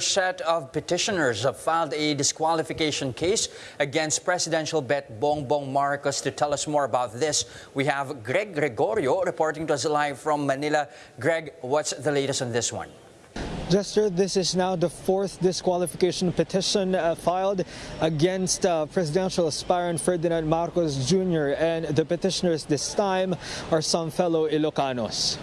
set of petitioners have filed a disqualification case against presidential bet Bongbong Marcos. To tell us more about this, we have Greg Gregorio reporting to us live from Manila. Greg, what's the latest on this one? Jester, this is now the fourth disqualification petition uh, filed against uh, presidential aspirant Ferdinand Marcos Jr. and the petitioners this time are some fellow Ilocanos.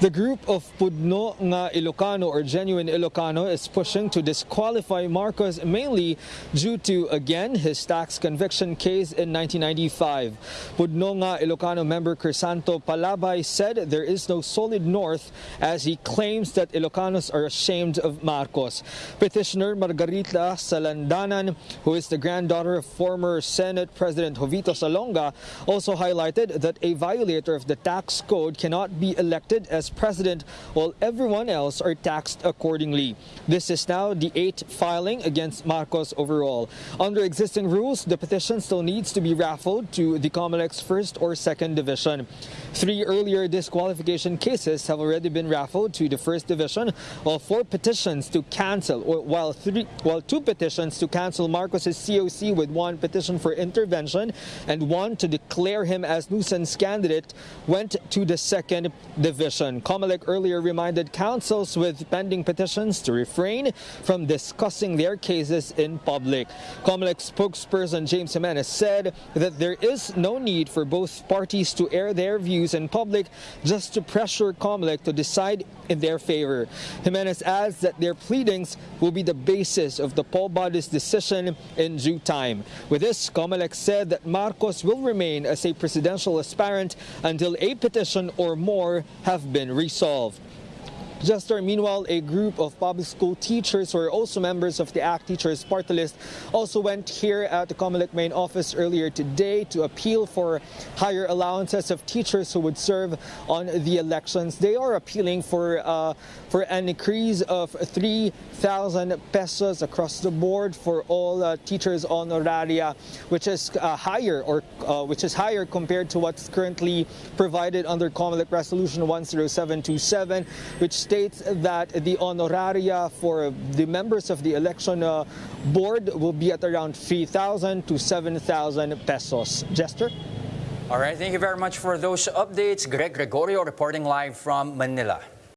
The group of Pudno nga Ilocano or genuine Ilocano is pushing to disqualify Marcos mainly due to, again, his tax conviction case in 1995. Pudno nga Ilocano member Crisanto Palabay said there is no solid north as he claims that Ilocanos are ashamed of Marcos. Petitioner Margarita Salandanan, who is the granddaughter of former Senate President Jovito Salonga, also highlighted that a violator of the tax code cannot be elected as president while everyone else are taxed accordingly. This is now the eighth filing against Marcos overall. Under existing rules, the petition still needs to be raffled to the Comelec's first or second division. Three earlier disqualification cases have already been raffled to the first division, while four petitions to cancel, or while three, while two petitions to cancel Marcos's COC with one petition for intervention and one to declare him as nuisance candidate went to the second division. Comelec earlier reminded counsels with pending petitions to refrain from discussing their cases in public. Comelec spokesperson James Jimenez said that there is no need for both parties to air their views in public just to pressure Comelec to decide in their favor. Jimenez adds that their pleadings will be the basis of the poll body's decision in due time. With this, Comelec said that Marcos will remain as a presidential aspirant until a petition or more have been resolved. Jester, meanwhile, a group of public school teachers who are also members of the ACT Teachers Party List also went here at the Comelec main office earlier today to appeal for higher allowances of teachers who would serve on the elections. They are appealing for uh, for an increase of 3,000 pesos across the board for all uh, teachers on honoraria, which is uh, higher or uh, which is higher compared to what's currently provided under Comelec Resolution 10727, which states that the honoraria for the members of the election uh, board will be at around 3,000 to 7,000 pesos. Jester? All right, thank you very much for those updates. Greg Gregorio reporting live from Manila.